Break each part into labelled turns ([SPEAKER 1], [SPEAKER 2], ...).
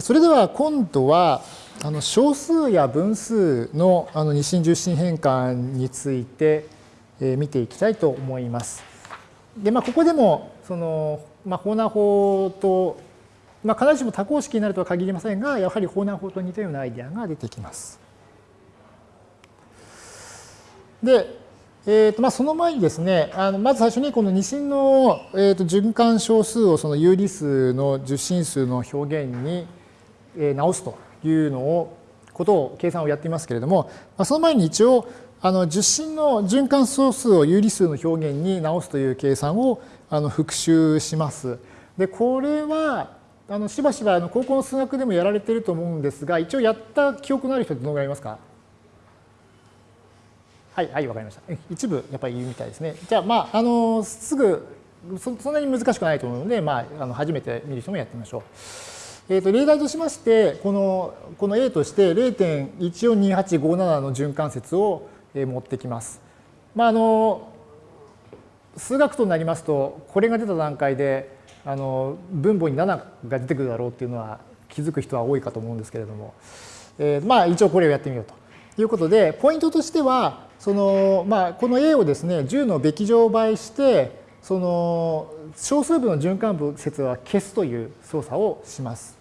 [SPEAKER 1] それでは今度はあの小数や分数のあの二進十進変換について見ていきたいと思います。でまあ、ここでもその、まあ、ホーナー法と、まあ、必ずしも多項式になるとは限りませんがやはりホーナー法と似たようなアイデアが出てきます。で、えーとまあ、その前にですねあのまず最初にこの二進の、えーと循環小数をその有理数の十進数の表現に直すというのをことを計算をやっていますけれども、その前に一応あの十進の循環総数を有理数の表現に直すという計算をあの復習します。でこれはあのしばしばあの高校の数学でもやられてると思うんですが一応やった記憶のある人ってどのぐらいいますか？はいはいわかりました。一部やっぱり言うみたいですね。じゃあまああのすぐそんなに難しくないと思うので、まあ、あの初めて見る人もやってみましょう。えー、と例題としまして、このこの A として0.142857の循環節を持ってきます。まあ、あの数学となりますと、これが出た段階であの分母に7が出てくるだろうっていうのは気づく人は多いかと思うんですけれども、えー、まあ一応これをやってみようということで、ポイントとしては、そのまあ、この A をですね、10のべき乗倍して、その小数部の循環部節は消すという操作をします。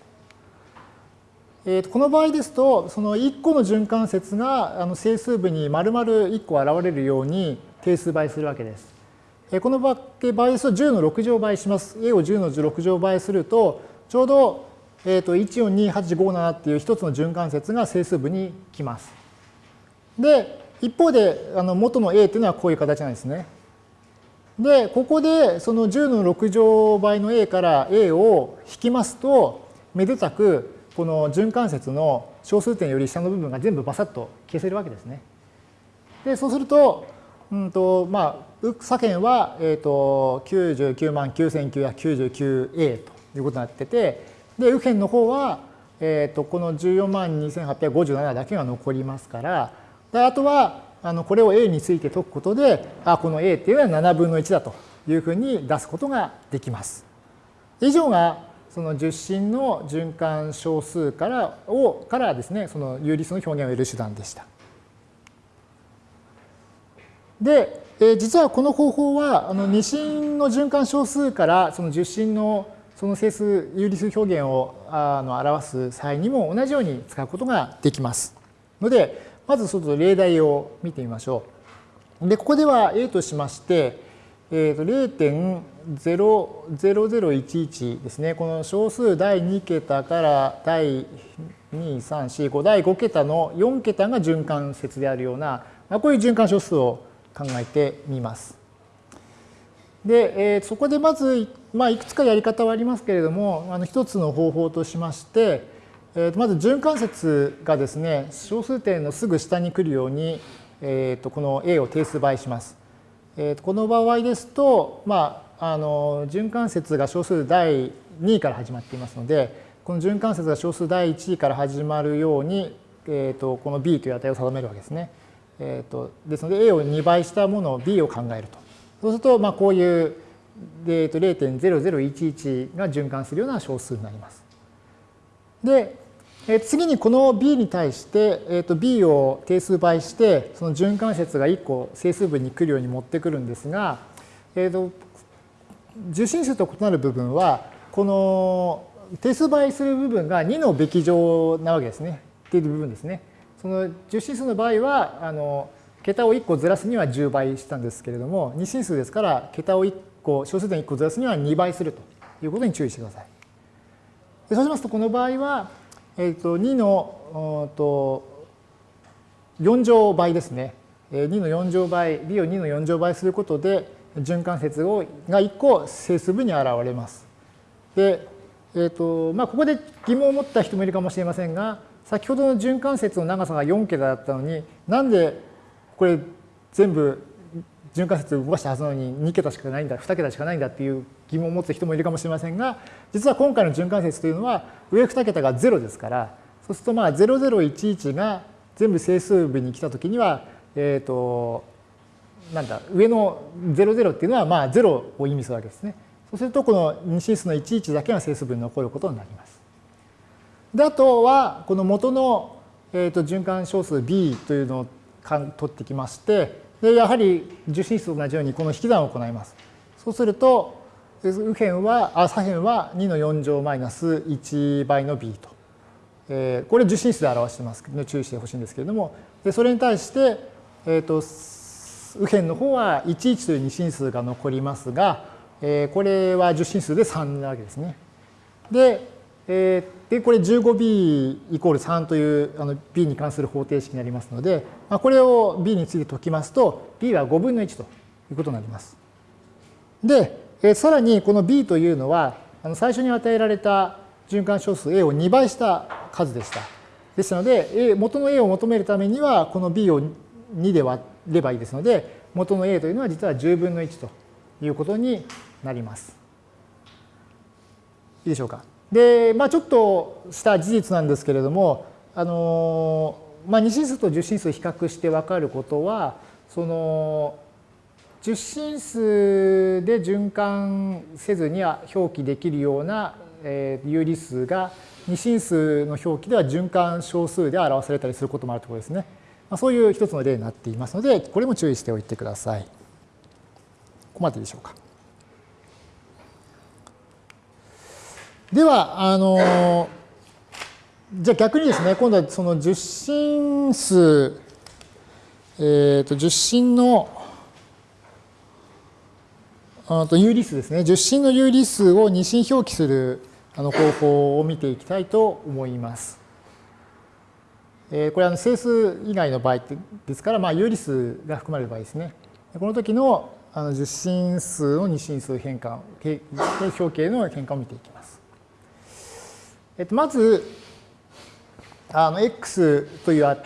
[SPEAKER 1] えー、とこの場合ですと、その1個の循環節があの整数部に丸々1個現れるように定数倍するわけです。えー、この場合ですと10の6乗倍します。A を10の6乗倍すると、ちょうど、えー、と142857っていう一つの循環節が整数部に来ます。で、一方であの元の A っていうのはこういう形なんですね。で、ここでその10の6乗倍の A から A を引きますと、めでたくこの循環節の小数点より下の部分が全部バサッと消せるわけですね。で、そうすると、うんとまあ、左辺は、えーと、99万 9999A ということになってて、で、右辺の方は、えーと、この14万2857だけが残りますから、であとはあのこれを A について解くことで、あこの A っていうのは7分の1だというふうに出すことができます。以上がその十進の循環小数からをからですね、その有理数の表現を得る手段でした。で、え実はこの方法はあの二進の循環小数からその十進のその整数有理数表現をあの表す際にも同じように使うことができます。ので、まずちょっと例題を見てみましょう。で、ここでは A としまして、えー、と0.00011ですね。この小数第2桁から第2、3、4、5、第5桁の4桁が循環節であるような、まあ、こういう循環小数を考えてみます。で、えー、そこでまず、まあ、いくつかやり方はありますけれども、あの一つの方法としまして、えー、まず循環節がですね、小数点のすぐ下に来るように、えー、とこの A を定数倍します。えー、とこの場合ですと、まあ、あの循環節が小数第2位から始まっていますので、この循環節が小数第1位から始まるように、えー、とこの b という値を定めるわけですね。えー、とですので a を2倍したものを b を考えると。そうすると、まあ、こういう、0.0011が循環するような小数になります。で、え次にこの b に対して、えー、と b を定数倍してその循環節が1個整数分に来るように持ってくるんですが、えー、と受信数と異なる部分はこの定数倍する部分が2のべき乗なわけですねっていう部分ですね。その受信数の場合はあの桁を1個ずらすには10倍したんですけれども二進数ですから桁を1個小数点1個ずらすには2倍するということに注意してください。そうしますとこの場合はえー、と2のと4乗倍ですね。2の4乗倍、b を2の4乗倍することで、循環節をが1個整数部に現れます。で、えーとまあ、ここで疑問を持った人もいるかもしれませんが、先ほどの循環節の長さが4桁だったのに、なんでこれ全部循環節を動かしたはずなのに2桁しかないんだ、2桁しかないんだっていう疑問を持つ人もいるかもしれませんが、実は今回の循環節というのは上2桁が0ですから、そうするとまあ0011が全部整数部に来たときには、えっ、ー、と、なんだ、上の00っていうのはまあ0を意味するわけですね。そうするとこの二進数の11だけが整数部に残ることになります。で、あとは、この元の、えー、と循環小数 b というのを取ってきまして、でやはり受信数と同じようにこの引き算を行います。そうすると、右辺は、あ左辺は2の4乗マイナス1倍の b と。えー、これ受信数で表してますので注意してほしいんですけれども、でそれに対して、えー、と右辺の方は11という二進数が残りますが、えー、これは受信数で3なわけですね。で、えー、でこれ 15b イコール3というあの b に関する方程式になりますので、まあ、これを b について解きますと b は5分の1ということになります。で、え、さらにこの b というのはあの最初に与えられた循環小数 a を2倍した数でした。ですので、a、元の a を求めるためにはこの b を2で割ればいいですので、元の a というのは実は10分の1ということになります。いいでしょうか？で、まあ、ちょっとした事実なんですけれども、あのまあ、二進数と十進数比較して分かることは、その十進数で循環せずには表記できるような有理数が二進数の表記では循環小数で表されたりすることもあるところですね。まあ、そういう一つの例になっていますので、これも注意しておいてください。ここまででしょうか。では、あの、じゃあ逆にですね、今度はその受信数、えっ、ー、と、受信の、あと有理数ですね。受信の有理数を二進表記するあの方法を見ていきたいと思います。えこれは整数以外の場合ですから、まあ、有理数が含まれる場合ですね。この時のあの受信数の二進数変換、表形の変換を見ていきます。えっと、まず、あの x というあ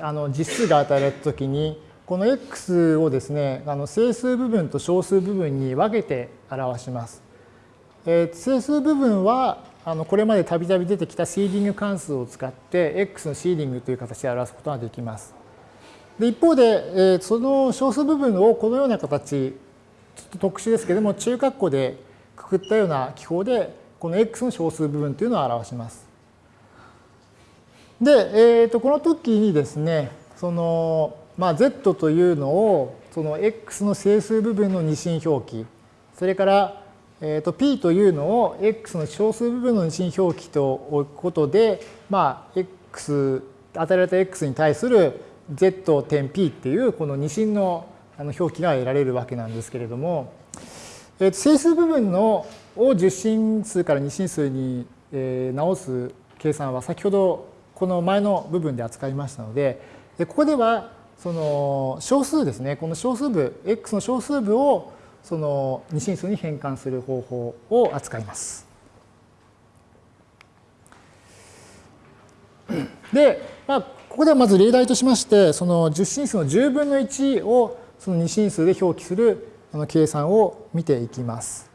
[SPEAKER 1] あの実数が与えられた時に、この x をですね、あの整数部分と小数部分に分けて表します。えー、整数部分はあのこれまでたびたび出てきたシーディング関数を使って x のシーディングという形で表すことができます。で一方で、えー、その小数部分をこのような形、ちょっと特殊ですけども、中括弧でくくったような記法で、この x の小数部分というのを表します。で、えー、とこの時にですね、その、まあ、z というのを、その x の整数部分の二進表記、それからえー、と P というのを X の小数部分の二進表記と置くことで、まあ、X、与えられた X に対する Z 点 P っていうこの二進の表記が得られるわけなんですけれども、えー、整数部分のを十進数から二進数に、え直す計算は先ほどこの前の部分で扱いましたので、でここではその小数ですね、この小数部、X の小数部をその二進数に変換する方法を扱います。で、まあ、ここではまず例題としまして、その十進数の10分の1をその二進数で表記するあの計算を見ていきます。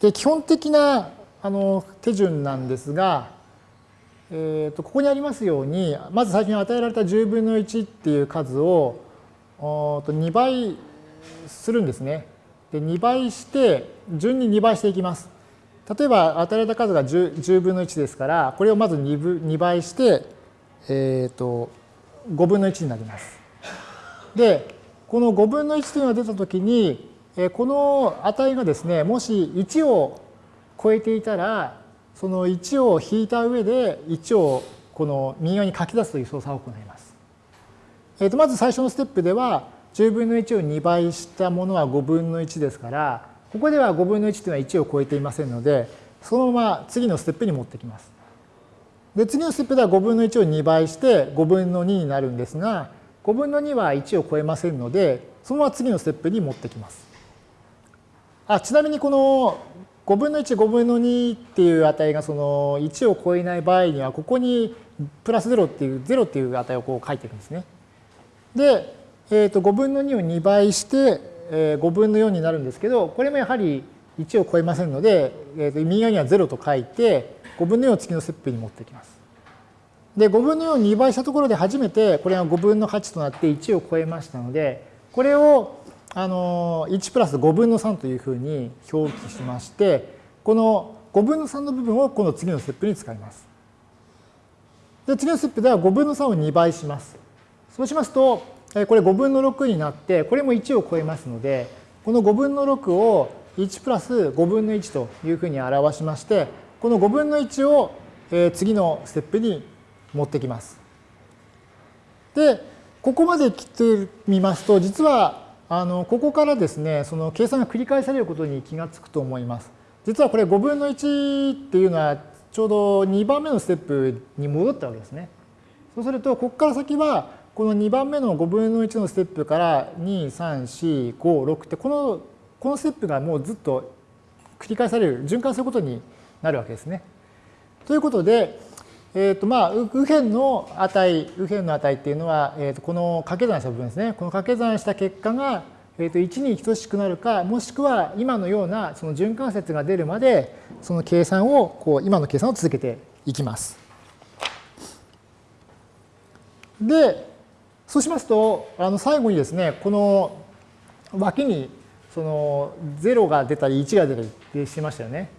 [SPEAKER 1] で、基本的なあの手順なんですが、えー、とここにありますように、まず最初に与えられた10分の1っていう数をと2倍するんですね。で2倍して順に2倍していきます。例えば与えられた数が 10, 10分の1ですからこれをまず 2, 2倍して、えーと、5分の1になります。でこの5分の1というのが出たときにこの値がですねもし1を超えていたらその1を引いた上で1をこの右側に書き出すという操作を行います。えー、とまず最初のステップでは10分の1を2倍したものは5分の1ですから、ここでは5分の1というのは1を超えていませんので、そのまま次のステップに持ってきます。で、次のステップでは5分の1を2倍して5分の2になるんですが、5分の2は1を超えませんので、そのまま次のステップに持ってきます。あちなみにこの5分の1、5分の2っていう値がその1を超えない場合には、ここにプラス0っていう、0っていう値をこう書いていくんですね。で、えー、と5分の2を2倍して、えー、5分の4になるんですけど、これもやはり1を超えませんので、えー、と右側には0と書いて、5分の4を次のステップに持ってきます。で、5分の4を2倍したところで初めて、これが5分の8となって1を超えましたので、これをあの1プラス5分の3というふうに表記しまして、この5分の3の部分をこの次のステップに使います。で、次のステップでは5分の3を2倍します。そうしますと、これ5分の6になって、これも1を超えますので、この5分の6を1プラス5分の1というふうに表しまして、この5分の1を次のステップに持ってきます。で、ここまで来てみますと、実はあのここからですね、その計算が繰り返されることに気がつくと思います。実はこれ5分の1っていうのはちょうど2番目のステップに戻ったわけですね。そうすると、ここから先は、この2番目の5分の1のステップから2、3、4、5、6ってこの、このステップがもうずっと繰り返される、循環することになるわけですね。ということで、えーとまあ、右辺の値、右辺の値っていうのは、えー、とこの掛け算した部分ですね。この掛け算した結果が、えー、と1に等しくなるか、もしくは今のようなその循環節が出るまで、その計算をこう今の計算を続けていきます。でそうしますとあの最後にですねこの脇にその0が出たり1が出たりってしましたよね。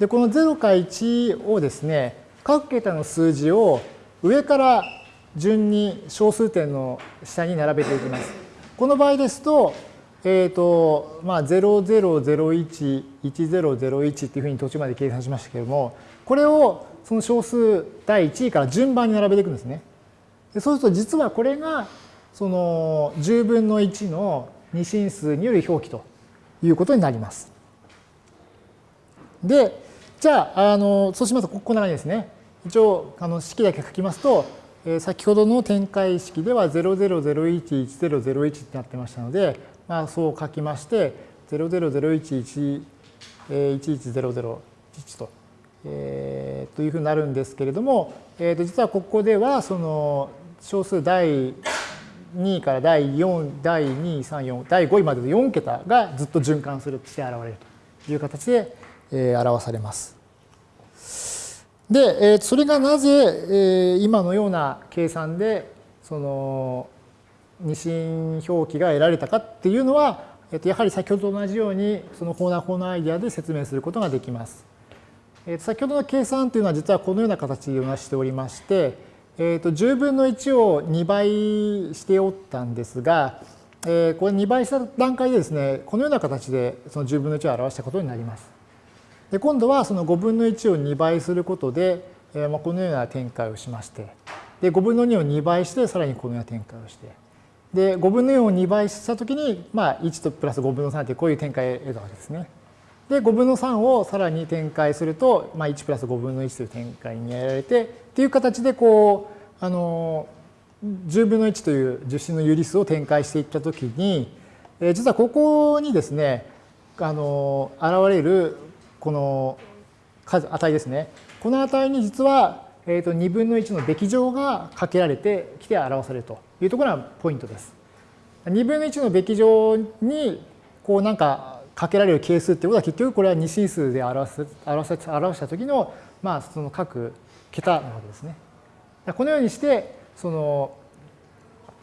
[SPEAKER 1] でこの0か1をですね各桁の数字を上から順に小数点の下に並べていきます。この場合ですとえっ、ー、と、まあ、0001、1001っていうふうに途中まで計算しましたけれども、これをその小数第1位から順番に並べていくんですね。でそうすると実はこれがその10分の1の二進数による表記ということになります。で、じゃあ、あのそうしますとこんな感じですね。一応あの式だけ書きますと、えー、先ほどの展開式では00011001ってなってましたので、まあ、そう書きまして、0001100と、えー、というふうになるんですけれども、えー、と実はここではその小数第2から第4、第2、3、4、第5位までの4桁がずっと循環するして現れるという形で、えー、表されます。で、えー、それがなぜ、えー、今のような計算でその二進表記が得られたかっていうのは、えっと、やはり先ほどと同じようにそのコーナーコーナーアイデアで説明することができます。えっと、先ほどの計算というのは実はこのような形でなしておりまして、えっと、10分の1を2倍しておったんですが、えー、これ2倍した段階でですね、このような形でその10分の1を表したことになります。で今度はその5分の1を2倍することで、えー、まあこのような展開をしまして、で5分の2を2倍してさらにこのような展開をして、で、5分の4を2倍したときに、まあ、1とプラス5分の3ってこういう展開を得たわけですね。で、5分の3をさらに展開すると、まあ、1プラス5分の1という展開にやられて、っていう形で、こう、あの、10分の1という受信の有理数を展開していったときに、え実はここにですね、あの、現れるこの数、値ですね。この値に実は、えー、と2分の1のべき乗がかけられてきて表されるというところがポイントです。2分の1のべき乗にこうなんかかけられる係数っていうことは結局これは二進数で表す表す表した時のまあその各桁なわけですね。このようにしてその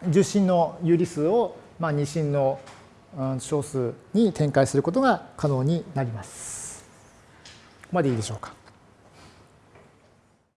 [SPEAKER 1] 受信の有理数をまあ二進の小数に展開することが可能になります。ここまでいいでしょうか。